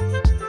you